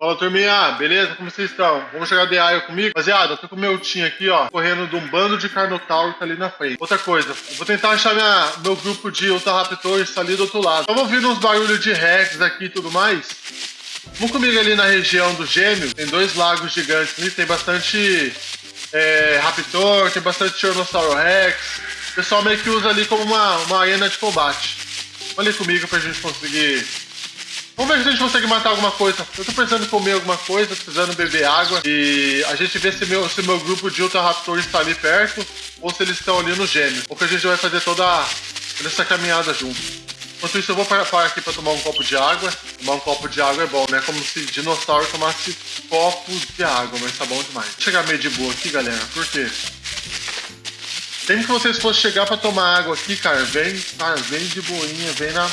Fala turminha, beleza? Como vocês estão? Vamos jogar The Isle comigo? Rapaziada, eu tô com o meu time aqui, ó, correndo de um bando de Carnotauro que tá ali na frente. Outra coisa, vou tentar achar minha, meu grupo de Ultra Raptors tá ali do outro lado. Vamos ouvir uns barulhos de Rex aqui e tudo mais. Vamos comigo ali na região do Gêmeo, tem dois lagos gigantes ali, tem bastante é, Raptor, tem bastante Tiranossauro Rex. O pessoal meio que usa ali como uma, uma arena de combate. Ali comigo pra gente conseguir Vamos ver se a gente consegue matar alguma coisa. Eu tô precisando comer alguma coisa, precisando beber água. E a gente vê se meu, se meu grupo de Ultra Raptors está ali perto ou se eles estão ali no gêmeo. Ou que a gente vai fazer toda essa caminhada junto. Enquanto isso, eu vou parar aqui para tomar um copo de água. Tomar um copo de água é bom, né? Como se dinossauro tomasse copos de água, mas tá bom demais. Vou chegar meio de boa aqui, galera. Por quê? Sempre que vocês fossem chegar para tomar água aqui, cara, vem, cara, vem de boinha, vem na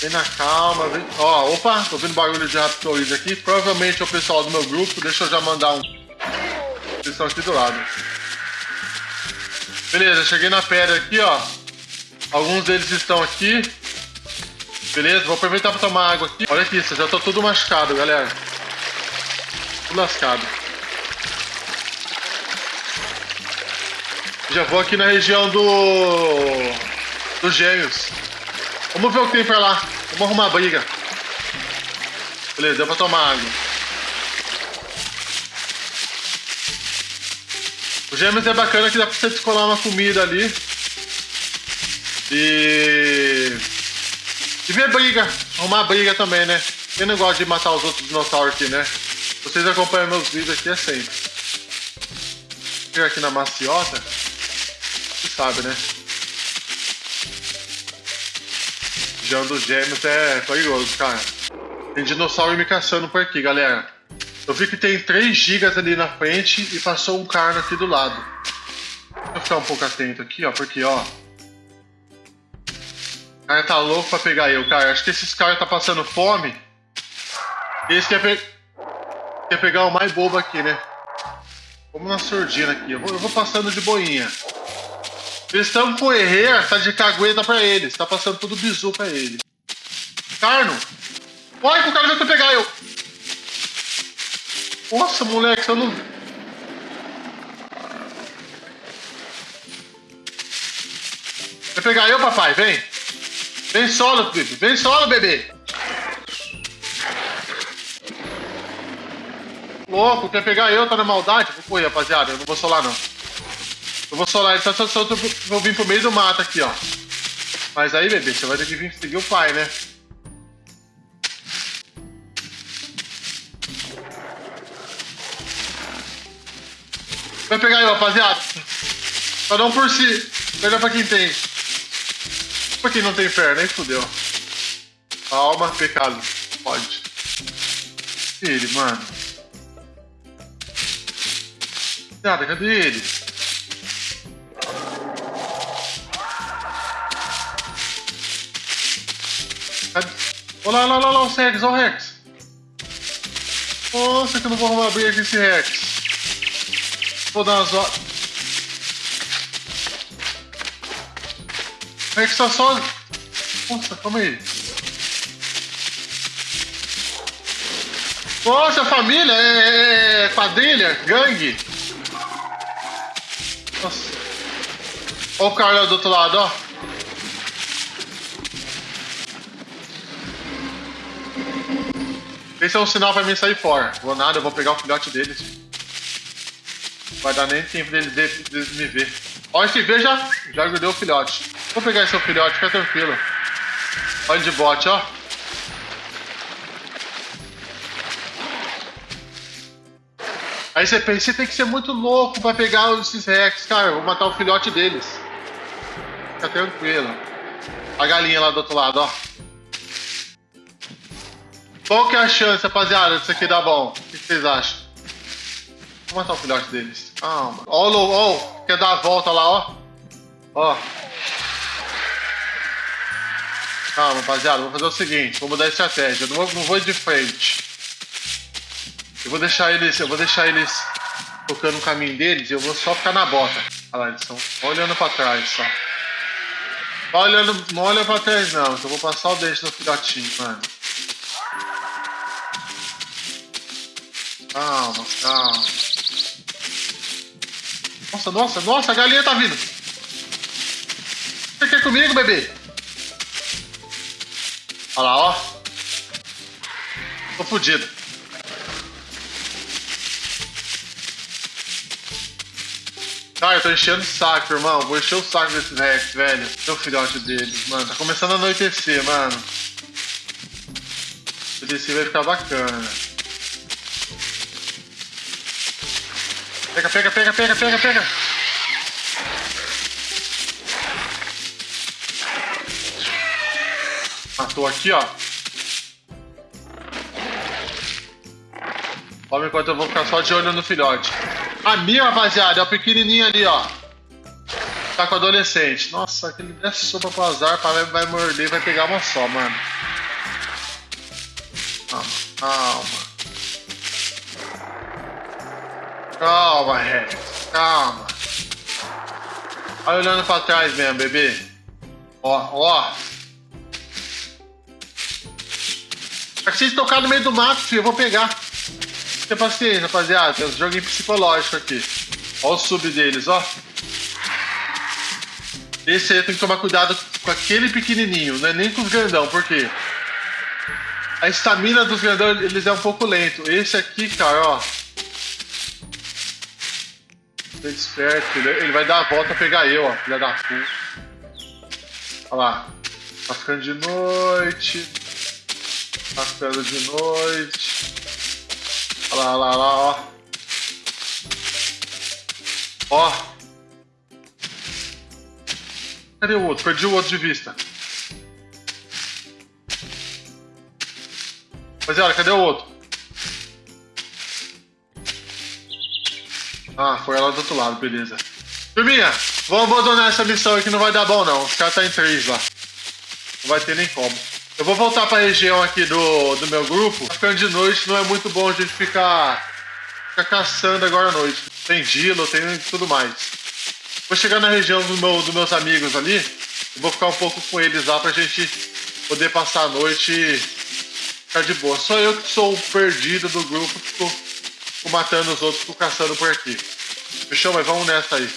Vem na calma, vem. Ó, opa, tô ouvindo barulho de Raptors aqui. Provavelmente é o pessoal do meu grupo. Deixa eu já mandar um. Eles estão aqui do lado. Beleza, cheguei na pedra aqui, ó. Alguns deles estão aqui. Beleza, vou aproveitar para tomar água aqui. Olha aqui, já tô tudo machucado, galera. Tudo lascado. Já vou aqui na região do... dos gêmeos. Vamos ver o que tem pra lá. Vamos arrumar a briga. Beleza, deu pra tomar água. O gêmeos é bacana que dá pra você descolar uma comida ali. E... E ver briga. Arrumar briga também, né? Quem não gosta de matar os outros dinossauros aqui, né? Vocês acompanham meus vídeos aqui, é sempre. Chega aqui na maciota. Você sabe, né? Região dos gêmeos é perigoso, cara. Tem dinossauro me caçando por aqui, galera. Eu vi que tem 3 gigas ali na frente e passou um carno aqui do lado. Deixa eu ficar um pouco atento aqui, ó, porque, ó... O cara tá louco pra pegar eu, cara. Acho que esses caras tá passando fome. Esse quer, pe... pegar o mais bobo aqui, né? Vamos na surdina aqui. Eu vou, eu vou passando de boinha. Estão com Herrera, tá de cagueta pra eles. Tá passando tudo bizu pra eles. Carno! Olha que o cara vai pegar eu! Nossa, moleque, você não... Vai pegar eu, papai? Vem! Vem solo, bebê! Vem solo, bebê! Louco, quer pegar eu? Tá na maldade? Correr, rapaziada. Eu não vou solar, não. Eu vou solar, então só, só, só vou vir pro meio do mato aqui, ó. Mas aí, bebê, você vai ter que vir seguir o pai, né? Vai pegar aí, rapaziada. Cada um por si. Pega pra quem tem. Pra quem não tem perna, aí fudeu. Alma, pecado. Pode. Ele, mano. Nada, cadê ele? Olha lá, olha lá, olha lá, o Rex, olha o Rex. Nossa, que eu não vou arrumar briga esse Rex. Vou dar umas horas. Rex tá só. Nossa, calma aí. Nossa, família, é, é, é quadrilha, gangue. Nossa. Olha o cara do outro lado, ó. Esse é um sinal pra mim sair fora. Vou nada, eu vou pegar o filhote deles. Vai dar nem tempo deles, deles me ver. Ó, esse V já, já o filhote. Vou pegar esse filhote, fica tranquilo. Olha de bote, ó. Aí você pensa, você tem que ser muito louco pra pegar esses Rex, cara. Eu vou matar o filhote deles. Fica tranquilo. A galinha lá do outro lado, ó. Qual que é a chance, rapaziada, disso aqui dar bom? O que vocês acham? Vou matar o filhote deles. Calma. Ó, ó, ó, quer dar a volta lá, ó. Ó. Calma, rapaziada, vou fazer o seguinte, vou mudar a estratégia. Eu não vou, não vou de frente. Eu vou deixar eles. Eu vou deixar eles tocando o caminho deles e eu vou só ficar na bota. Olha lá, eles estão olhando pra trás só. Olhando, não olha pra trás não, eu vou passar o dente no filhotinho, mano. Calma, calma. Nossa, nossa, nossa, a galinha tá vindo. Você quer comigo, bebê? Olha lá, ó. Tô fudido. Cara, eu tô enchendo o saco, irmão. Vou encher o saco desses Rex, velho. Seu filhote deles, mano. Tá começando a anoitecer, mano. Anoitecer vai ficar bacana. Pega, pega, pega, pega, pega, pega. Matou aqui, ó. Vamos enquanto eu vou ficar só de olho no filhote. A minha, rapaziada, é o pequenininho ali, ó. Tá com adolescente. Nossa, aquele der sopa pro azar, vai, vai morder, vai pegar uma só, mano. Calma, calma. Calma, Rex. Calma. Vai olhando pra trás mesmo, bebê. Ó, ó. É que vocês tocar no meio do mato, filho, eu vou pegar. Tenha paciência, rapaziada. Tem um joguinho psicológico aqui. Ó o sub deles, ó. Esse aí tem que tomar cuidado com aquele pequenininho, não é nem com os grandão, por quê? A estamina dos grandão, eles é um pouco lento. Esse aqui, cara, ó. Tá esperto, ele vai dar a volta pra pegar eu, ó, filha da puta. Olha lá. Tá ficando de noite. Tá ficando de noite. Olha lá, olha lá, olha lá, ó. Ó. Cadê o outro? Perdi o outro de vista. Rapaziada, cadê o outro? Ah, foi ela do outro lado, beleza. Turminha, vamos abandonar essa missão aqui, não vai dar bom não. Os caras tá em três lá. Não vai ter nem como. Eu vou voltar pra região aqui do, do meu grupo. Ficando de noite não é muito bom a gente ficar, ficar caçando agora à noite. Tem Dilo, tem tudo mais. Vou chegar na região do meu, dos meus amigos ali. Eu vou ficar um pouco com eles lá pra gente poder passar a noite e ficar de boa. Só eu que sou o perdido do grupo, fico, fico matando os outros, fico caçando por aqui. Fechou? Mas vamos nessa aí.